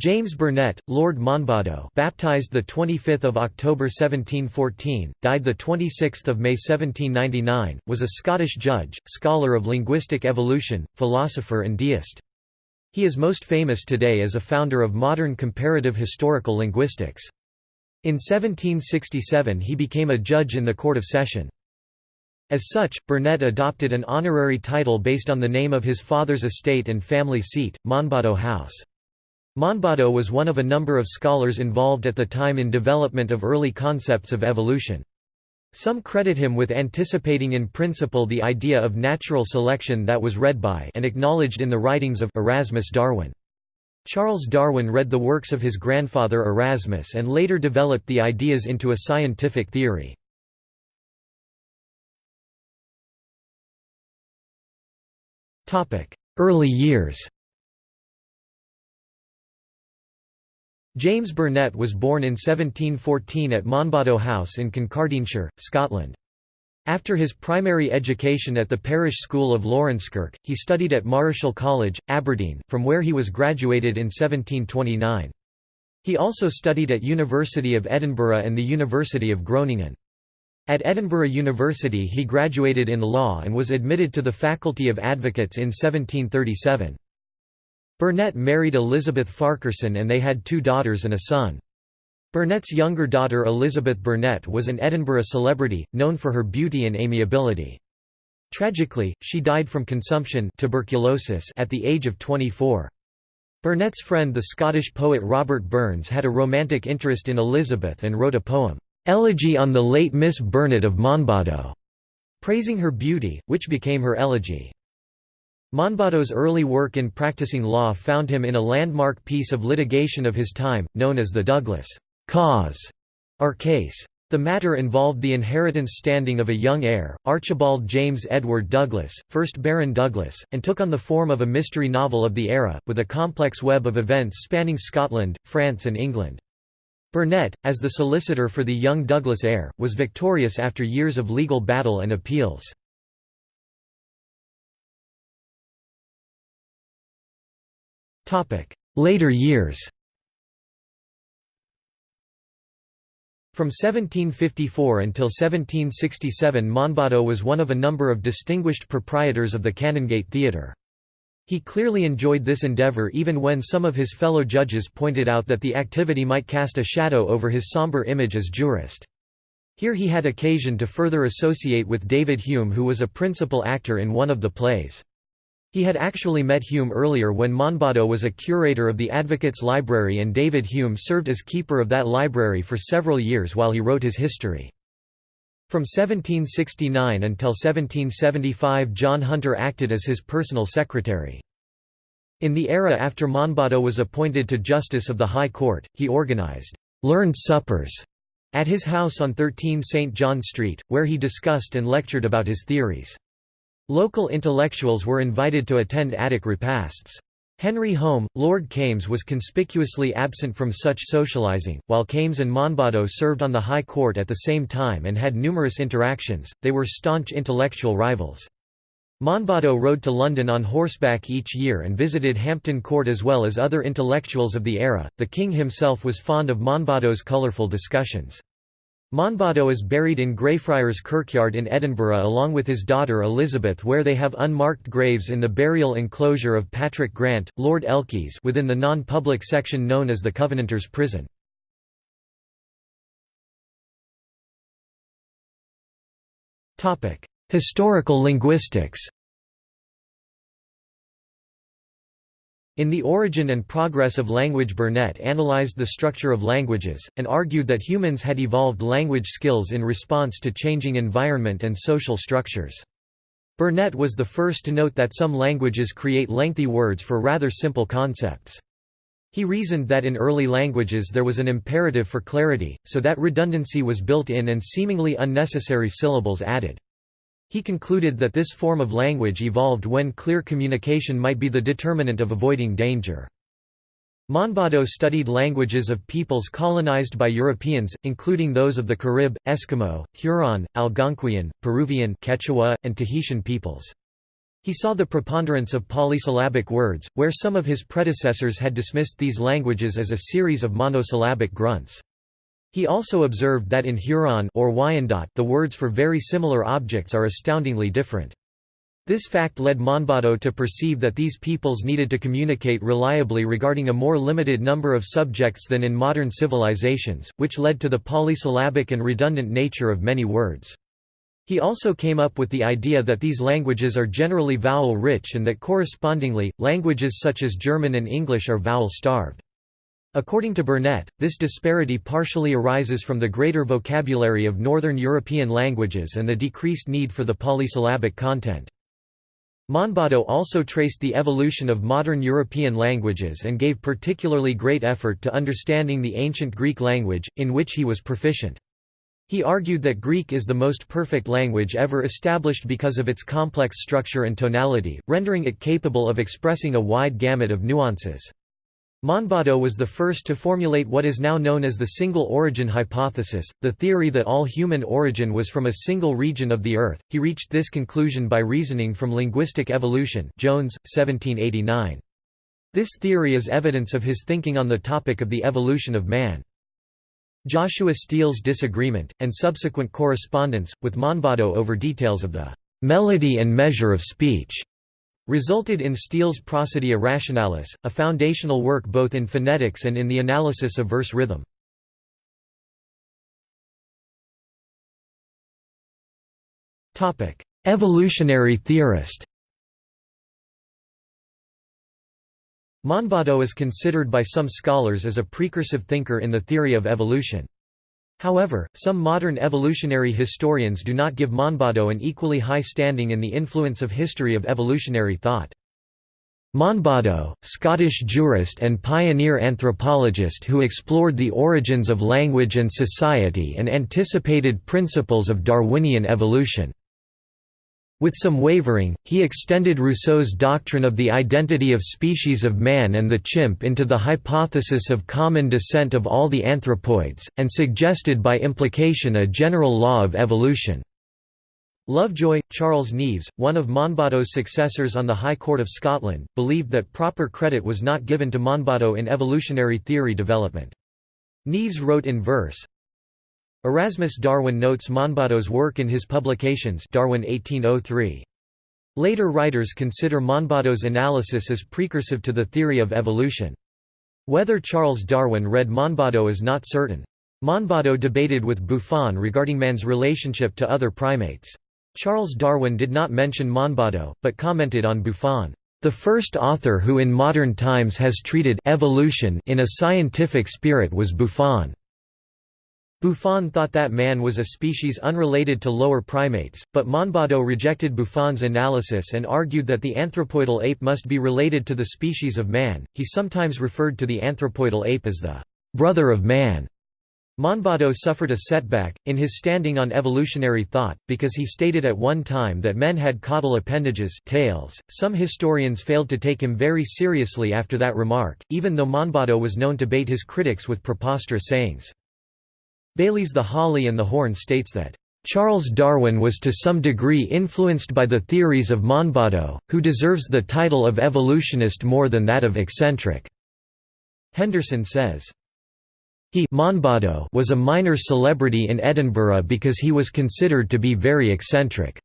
James Burnet, Lord Monboddo, baptized the 25th of October 1714, died the 26th of May 1799, was a Scottish judge, scholar of linguistic evolution, philosopher and deist. He is most famous today as a founder of modern comparative historical linguistics. In 1767 he became a judge in the Court of Session. As such, Burnett adopted an honorary title based on the name of his father's estate and family seat, Monboddo House. Monboddo was one of a number of scholars involved at the time in development of early concepts of evolution. Some credit him with anticipating in principle the idea of natural selection that was read by and acknowledged in the writings of Erasmus Darwin. Charles Darwin read the works of his grandfather Erasmus and later developed the ideas into a scientific theory. Early years James Burnett was born in 1714 at Monboddo House in Kincardineshire, Scotland. After his primary education at the parish school of Laurencekirk, he studied at Marischal College, Aberdeen, from where he was graduated in 1729. He also studied at University of Edinburgh and the University of Groningen. At Edinburgh University he graduated in law and was admitted to the Faculty of Advocates in 1737. Burnet married Elizabeth Farquharson and they had two daughters and a son. Burnett's younger daughter Elizabeth Burnett was an Edinburgh celebrity, known for her beauty and amiability. Tragically, she died from consumption tuberculosis at the age of 24. Burnett's friend the Scottish poet Robert Burns had a romantic interest in Elizabeth and wrote a poem, "'Elegy on the late Miss Burnett of Monboddo", praising her beauty, which became her elegy. Monboddo's early work in practicing law found him in a landmark piece of litigation of his time, known as the Douglas cause or case. The matter involved the inheritance standing of a young heir, Archibald James Edward Douglas, 1st Baron Douglas, and took on the form of a mystery novel of the era, with a complex web of events spanning Scotland, France and England. Burnett, as the solicitor for the young Douglas heir, was victorious after years of legal battle and appeals. Later years From 1754 until 1767 Monboddo was one of a number of distinguished proprietors of the Canongate Theatre. He clearly enjoyed this endeavour even when some of his fellow judges pointed out that the activity might cast a shadow over his sombre image as jurist. Here he had occasion to further associate with David Hume who was a principal actor in one of the plays. He had actually met Hume earlier when Monboddo was a curator of the Advocates' Library and David Hume served as keeper of that library for several years while he wrote his history. From 1769 until 1775 John Hunter acted as his personal secretary. In the era after Monboddo was appointed to Justice of the High Court, he organized «learned suppers» at his house on 13 St. John Street, where he discussed and lectured about his theories. Local intellectuals were invited to attend attic repasts. Henry Home, Lord Kames was conspicuously absent from such socializing. While Kames and Monboddo served on the High Court at the same time and had numerous interactions, they were staunch intellectual rivals. Monboddo rode to London on horseback each year and visited Hampton Court as well as other intellectuals of the era. The king himself was fond of Monboddo's colourful discussions. Monboddo is buried in Greyfriars Kirkyard in Edinburgh along with his daughter Elizabeth where they have unmarked graves in the burial enclosure of Patrick Grant, Lord Elchies within the non-public section known as the Covenanters' Prison. Historical linguistics In The Origin and Progress of Language Burnet analyzed the structure of languages, and argued that humans had evolved language skills in response to changing environment and social structures. Burnet was the first to note that some languages create lengthy words for rather simple concepts. He reasoned that in early languages there was an imperative for clarity, so that redundancy was built in and seemingly unnecessary syllables added. He concluded that this form of language evolved when clear communication might be the determinant of avoiding danger. Monboddo studied languages of peoples colonized by Europeans, including those of the Carib, Eskimo, Huron, Algonquian, Peruvian Quechua, and Tahitian peoples. He saw the preponderance of polysyllabic words, where some of his predecessors had dismissed these languages as a series of monosyllabic grunts. He also observed that in Huron or Wyandot the words for very similar objects are astoundingly different. This fact led Monboddo to perceive that these peoples needed to communicate reliably regarding a more limited number of subjects than in modern civilizations, which led to the polysyllabic and redundant nature of many words. He also came up with the idea that these languages are generally vowel-rich and that correspondingly, languages such as German and English are vowel-starved. According to Burnet, this disparity partially arises from the greater vocabulary of Northern European languages and the decreased need for the polysyllabic content. Monboddo also traced the evolution of modern European languages and gave particularly great effort to understanding the ancient Greek language, in which he was proficient. He argued that Greek is the most perfect language ever established because of its complex structure and tonality, rendering it capable of expressing a wide gamut of nuances. Monboddo was the first to formulate what is now known as the single origin hypothesis, the theory that all human origin was from a single region of the Earth. He reached this conclusion by reasoning from linguistic evolution Jones, 1789. This theory is evidence of his thinking on the topic of the evolution of man. Joshua Steele's disagreement, and subsequent correspondence, with Monboddo over details of the "...melody and measure of speech", resulted in Steele's Prosodia Rationalis, a foundational work both in phonetics and in the analysis of verse rhythm. Evolutionary theorist Monboddo is considered by some scholars as a precursive thinker in the theory of evolution. However, some modern evolutionary historians do not give Monboddo an equally high standing in the influence of history of evolutionary thought. Monboddo, Scottish jurist and pioneer anthropologist who explored the origins of language and society and anticipated principles of Darwinian evolution. With some wavering, he extended Rousseau's doctrine of the identity of species of man and the chimp into the hypothesis of common descent of all the anthropoids, and suggested by implication a general law of evolution. Lovejoy, Charles Neaves, one of Monboddo's successors on the High Court of Scotland, believed that proper credit was not given to Monboddo in evolutionary theory development. Neaves wrote in verse, Erasmus Darwin notes Monboddo's work in his publications Darwin 1803. Later writers consider Monboddo's analysis as precursive to the theory of evolution. Whether Charles Darwin read Monboddo is not certain. Monboddo debated with Buffon regarding man's relationship to other primates. Charles Darwin did not mention Monboddo, but commented on Buffon, "...the first author who in modern times has treated evolution in a scientific spirit was Buffon." Buffon thought that man was a species unrelated to lower primates, but Monboddo rejected Buffon's analysis and argued that the anthropoidal ape must be related to the species of man. He sometimes referred to the anthropoidal ape as the brother of man. Monboddo suffered a setback, in his standing on evolutionary thought, because he stated at one time that men had caudal appendages tails. .Some historians failed to take him very seriously after that remark, even though Monboddo was known to bait his critics with preposterous sayings. Bayly's The Holly and the Horn states that, "...Charles Darwin was to some degree influenced by the theories of Monboddo, who deserves the title of evolutionist more than that of eccentric." Henderson says, he Monboddo was a minor celebrity in Edinburgh because he was considered to be very eccentric.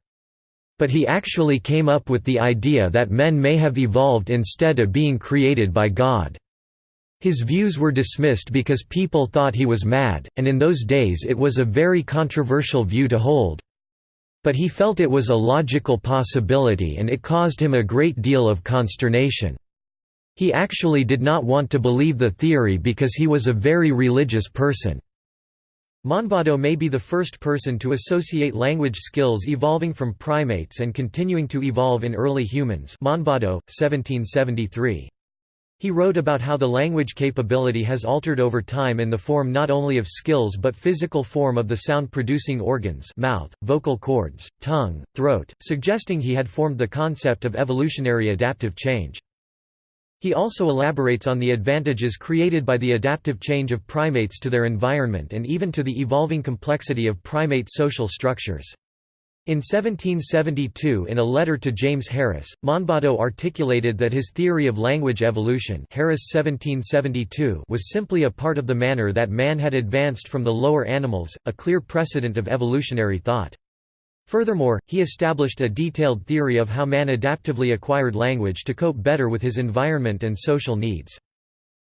But he actually came up with the idea that men may have evolved instead of being created by God. His views were dismissed because people thought he was mad, and in those days it was a very controversial view to hold. But he felt it was a logical possibility and it caused him a great deal of consternation. He actually did not want to believe the theory because he was a very religious person. Monboddo may be the first person to associate language skills evolving from primates and continuing to evolve in early humans Monboddo, 1773. He wrote about how the language capability has altered over time in the form not only of skills but physical form of the sound-producing organs mouth, vocal cords, tongue, throat, suggesting he had formed the concept of evolutionary adaptive change. He also elaborates on the advantages created by the adaptive change of primates to their environment and even to the evolving complexity of primate social structures. In 1772 in a letter to James Harris, Monboddo articulated that his theory of language evolution Harris 1772 was simply a part of the manner that man had advanced from the lower animals, a clear precedent of evolutionary thought. Furthermore, he established a detailed theory of how man adaptively acquired language to cope better with his environment and social needs.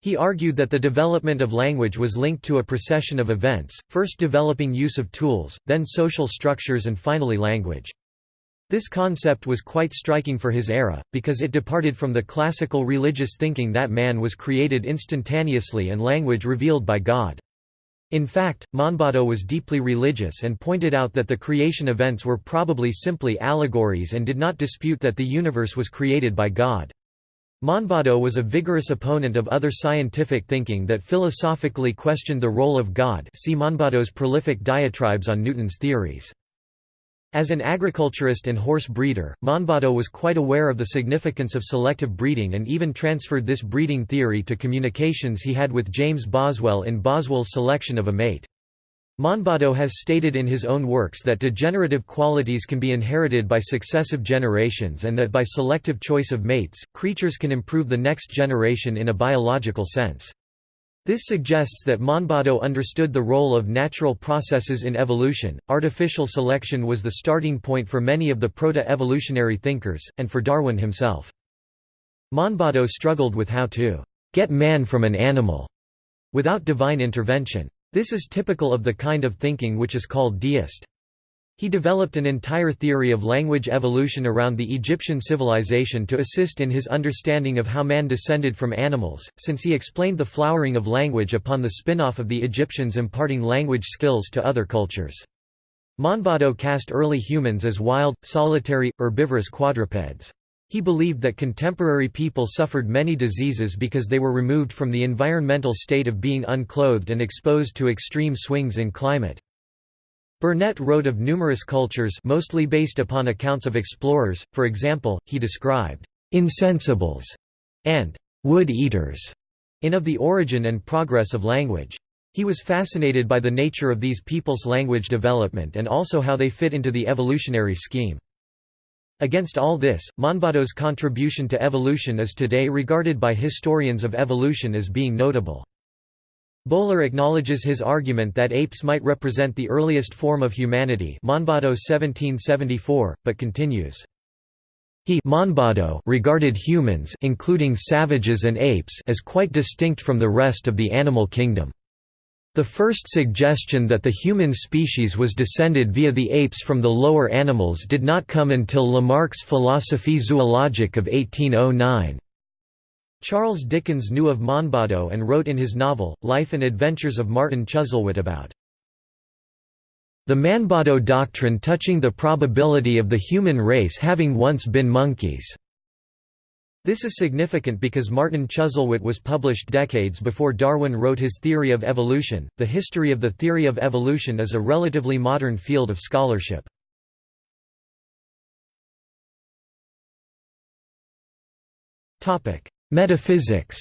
He argued that the development of language was linked to a procession of events, first developing use of tools, then social structures and finally language. This concept was quite striking for his era, because it departed from the classical religious thinking that man was created instantaneously and language revealed by God. In fact, Monboddo was deeply religious and pointed out that the creation events were probably simply allegories and did not dispute that the universe was created by God. Monboddo was a vigorous opponent of other scientific thinking that philosophically questioned the role of God see Monboddo's prolific diatribes on Newton's theories. As an agriculturist and horse breeder, Monboddo was quite aware of the significance of selective breeding and even transferred this breeding theory to communications he had with James Boswell in Boswell's selection of a mate. Monboddo has stated in his own works that degenerative qualities can be inherited by successive generations and that by selective choice of mates, creatures can improve the next generation in a biological sense. This suggests that Monboddo understood the role of natural processes in evolution. Artificial selection was the starting point for many of the proto evolutionary thinkers, and for Darwin himself. Monboddo struggled with how to get man from an animal without divine intervention. This is typical of the kind of thinking which is called deist. He developed an entire theory of language evolution around the Egyptian civilization to assist in his understanding of how man descended from animals, since he explained the flowering of language upon the spin-off of the Egyptians imparting language skills to other cultures. Monboddo cast early humans as wild, solitary, herbivorous quadrupeds. He believed that contemporary people suffered many diseases because they were removed from the environmental state of being unclothed and exposed to extreme swings in climate. Burnet wrote of numerous cultures mostly based upon accounts of explorers, for example, he described «insensibles» and «wood-eaters» in Of the Origin and Progress of Language. He was fascinated by the nature of these people's language development and also how they fit into the evolutionary scheme. Against all this, Monboddo's contribution to evolution is today regarded by historians of evolution as being notable. Bowler acknowledges his argument that apes might represent the earliest form of humanity Monboddo 1774, but continues. He Monboddo regarded humans including savages and apes as quite distinct from the rest of the animal kingdom. The first suggestion that the human species was descended via the apes from the lower animals did not come until Lamarck's Philosophie zoologique of 1809. Charles Dickens knew of Monboddo and wrote in his novel, Life and Adventures of Martin Chuzzlewit about the Monboddo doctrine touching the probability of the human race having once been monkeys. This is significant because Martin Chuzzlewit was published decades before Darwin wrote his theory of evolution. The history of the theory of evolution is a relatively modern field of scholarship. Topic: Metaphysics.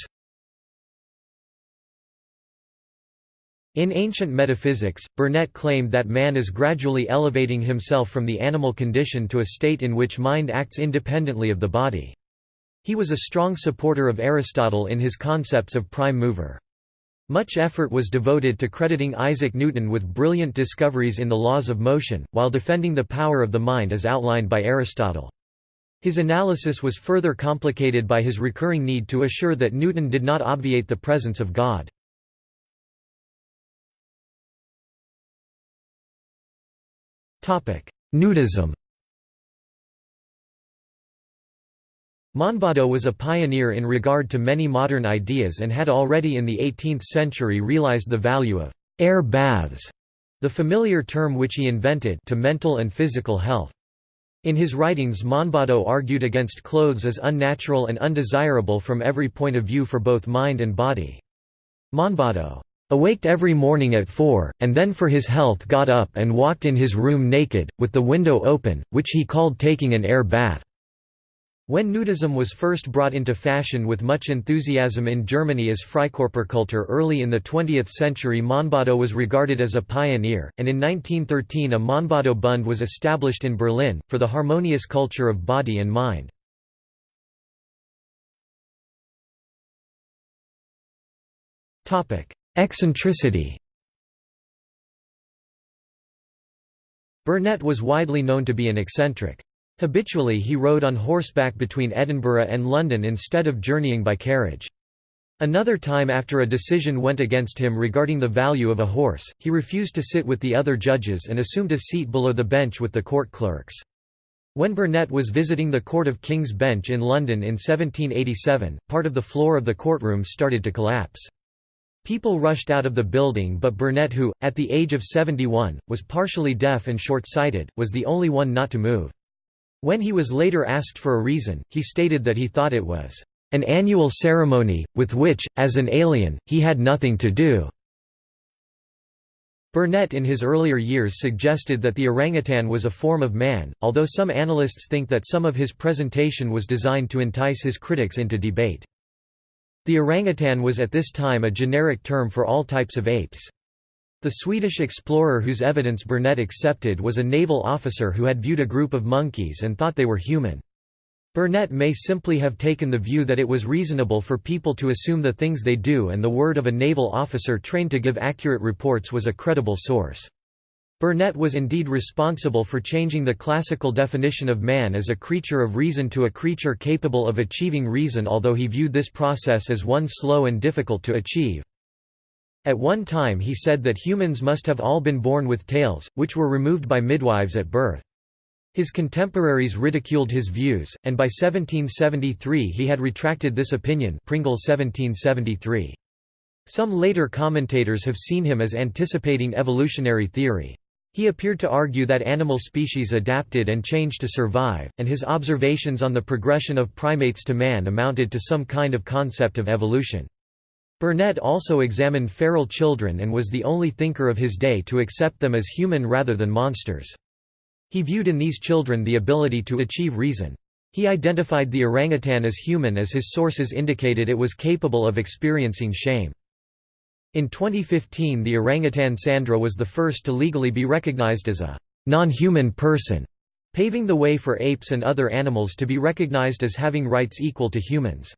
In ancient metaphysics, Burnet claimed that man is gradually elevating himself from the animal condition to a state in which mind acts independently of the body. He was a strong supporter of Aristotle in his concepts of prime mover. Much effort was devoted to crediting Isaac Newton with brilliant discoveries in the laws of motion, while defending the power of the mind as outlined by Aristotle. His analysis was further complicated by his recurring need to assure that Newton did not obviate the presence of God. Nudism Monboddo was a pioneer in regard to many modern ideas and had already in the 18th century realized the value of air baths, the familiar term which he invented to mental and physical health. In his writings Monboddo argued against clothes as unnatural and undesirable from every point of view for both mind and body. Monboddo awaked every morning at four, and then for his health got up and walked in his room naked, with the window open, which he called taking an air bath. When nudism was first brought into fashion with much enthusiasm in Germany as Freikörperkultur early in the 20th century Monboddo was regarded as a pioneer, and in 1913 a Monboddo Bund was established in Berlin, for the harmonious culture of body and mind. Eccentricity Burnett was widely known to be an eccentric. Habitually he rode on horseback between Edinburgh and London instead of journeying by carriage. Another time after a decision went against him regarding the value of a horse, he refused to sit with the other judges and assumed a seat below the bench with the court clerks. When Burnet was visiting the Court of King's Bench in London in 1787, part of the floor of the courtroom started to collapse. People rushed out of the building but Burnet who, at the age of 71, was partially deaf and short-sighted, was the only one not to move. When he was later asked for a reason, he stated that he thought it was an annual ceremony, with which, as an alien, he had nothing to do. Burnet in his earlier years suggested that the orangutan was a form of man, although some analysts think that some of his presentation was designed to entice his critics into debate. The orangutan was at this time a generic term for all types of apes. The Swedish explorer whose evidence Burnet accepted was a naval officer who had viewed a group of monkeys and thought they were human. Burnet may simply have taken the view that it was reasonable for people to assume the things they do and the word of a naval officer trained to give accurate reports was a credible source. Burnet was indeed responsible for changing the classical definition of man as a creature of reason to a creature capable of achieving reason although he viewed this process as one slow and difficult to achieve. At one time he said that humans must have all been born with tails, which were removed by midwives at birth. His contemporaries ridiculed his views, and by 1773 he had retracted this opinion Pringle 1773. Some later commentators have seen him as anticipating evolutionary theory. He appeared to argue that animal species adapted and changed to survive, and his observations on the progression of primates to man amounted to some kind of concept of evolution. Burnet also examined feral children and was the only thinker of his day to accept them as human rather than monsters. He viewed in these children the ability to achieve reason. He identified the orangutan as human as his sources indicated it was capable of experiencing shame. In 2015 the orangutan Sandra was the first to legally be recognized as a non-human person, paving the way for apes and other animals to be recognized as having rights equal to humans.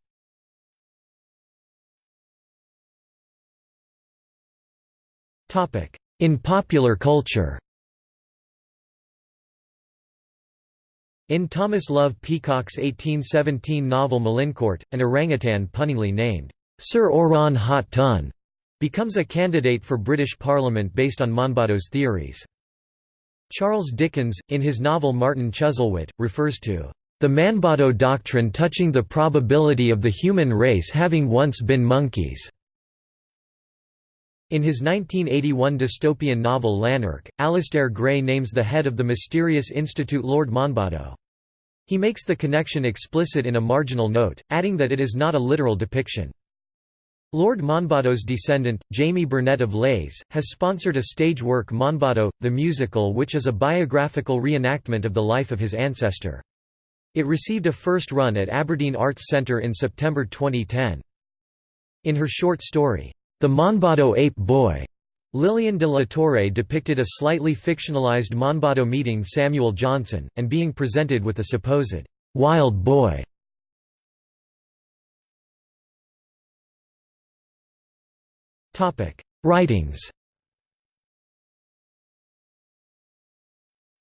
In popular culture In Thomas Love Peacock's 1817 novel Melincourt, an orangutan punningly named, Sir Oran Haut-ton, becomes a candidate for British Parliament based on Monboddo's theories. Charles Dickens, in his novel Martin Chuzzlewit, refers to the Monboddo doctrine touching the probability of the human race having once been monkeys. In his 1981 dystopian novel Lanark, Alasdair Gray names the head of the mysterious institute Lord Monboddo. He makes the connection explicit in a marginal note, adding that it is not a literal depiction. Lord Monboddo's descendant, Jamie Burnett of Leys, has sponsored a stage work Monboddo, the musical which is a biographical reenactment of the life of his ancestor. It received a first run at Aberdeen Arts Centre in September 2010. In her short story, the Monboddo Ape Boy. Lillian de la Torre depicted a slightly fictionalized Monboddo meeting Samuel Johnson, and being presented with a supposed wild boy. Writings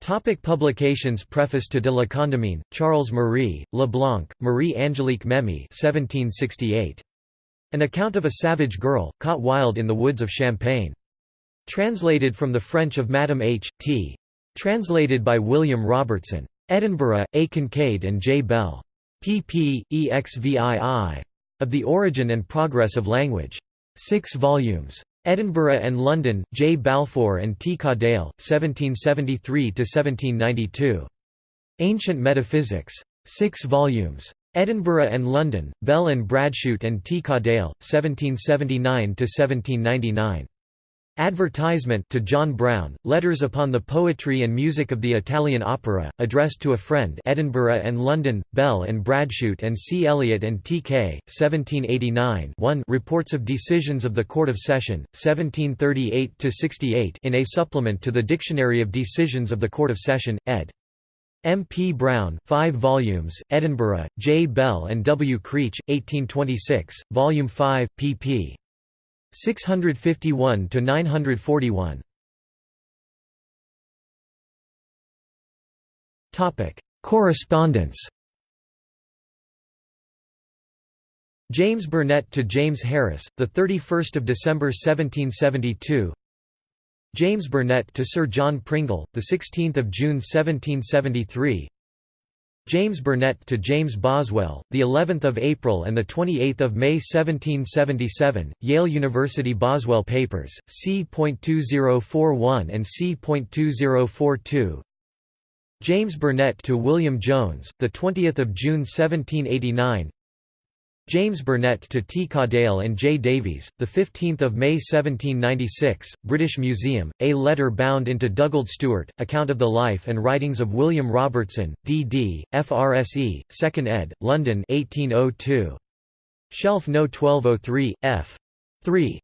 Topic publications Preface to de la Condamine, Charles Marie, Leblanc, Marie-Angélique Memmie 1768. An account of a savage girl, caught wild in the woods of Champagne. Translated from the French of Madame H. T. Translated by William Robertson. Edinburgh, A. Kincaid and J. Bell. pp. exvii. Of the Origin and Progress of Language. 6 volumes. Edinburgh and London, J. Balfour and T. Cadell, 1773–1792. Ancient Metaphysics. 6 volumes. Edinburgh and London, Bell and Bradshute and T. Cadell, 1779–1799. Advertisement to John Brown, Letters upon the Poetry and Music of the Italian Opera, addressed to a friend Edinburgh and London, Bell and Bradshute and C. Eliot and T. K., 1789 1 Reports of Decisions of the Court of Session, 1738–68 in a supplement to the Dictionary of Decisions of the Court of Session, ed. M. P. Brown 5 volumes, Edinburgh, J. Bell and W. Creech, 1826, Volume 5, pp. 651 to 941. Topic: Correspondence. James Burnett to James Harris, the 31st of December 1772. James Burnett to Sir John Pringle, the 16th of June 1773. James Burnett to James Boswell, the 11th of April and the 28th of May 1777, Yale University Boswell Papers, C.2041 and C.2042. James Burnett to William Jones, the 20th of June 1789. James Burnett to T. Cadell and J. Davies, 15 May 1796, British Museum, A Letter Bound into Dugald Stewart, Account of the Life and Writings of William Robertson, D.D., FRSE, 2nd ed., London 1802. Shelf No. 1203, f. 3.